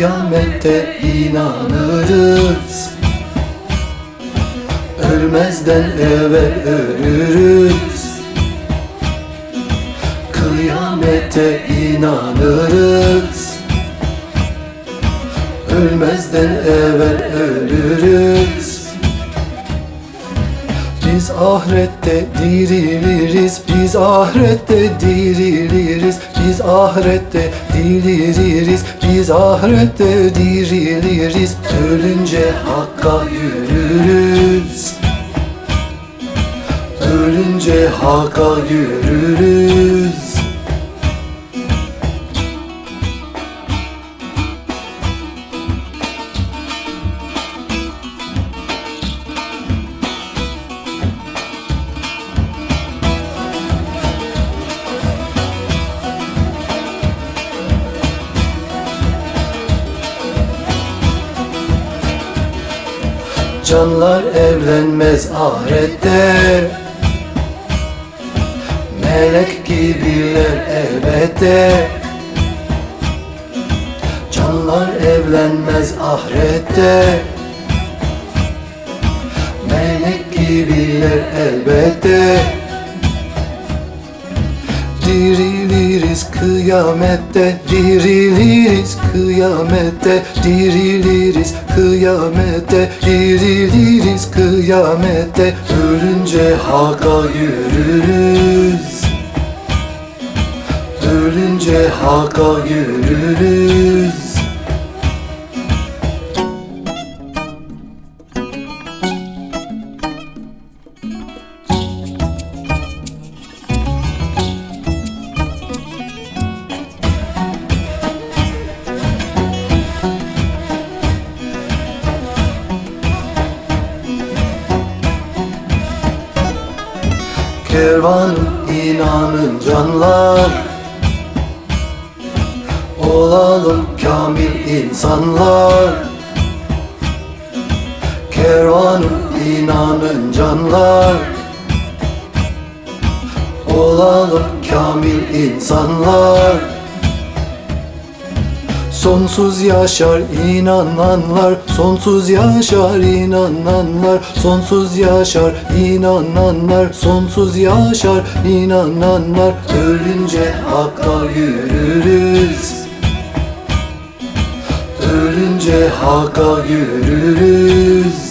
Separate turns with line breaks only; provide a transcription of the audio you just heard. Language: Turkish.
Kıyamete inanırız. Ölmezden evvel ölürüz. Kıyamete inanırız. Ölmezden evvel ölürüz. Biz ahirette diriliriz Biz ahirette diriliriz. Biz ahirette diriliriz Biz ahirette diriliriz Ölünce Hakk'a yürürüz. Ölünce Hakk'a yürürüz Canlar evlenmez ahirette. Melek gibiler elbette. Canlar evlenmez ahirette. Melek gibiler elbette kıyamette, diriliriz kıyamette, diriliriz kıyamette, diriliriz kıyamette, ölünce Hak'a yürürüz. Ölünce Hak'a yürürüz. Kervanım inanın canlar. Olalım kamil insanlar. Kervanım inanın canlar. Olalım kamil insanlar Sonsuz yaşar inananlar Sonsuz yaşar inananlar Sonsuz yaşar inananlar Sonsuz yaşar inananlar. Ölünce Hak'a yürürüz. Ölünce Hak'a yürürüz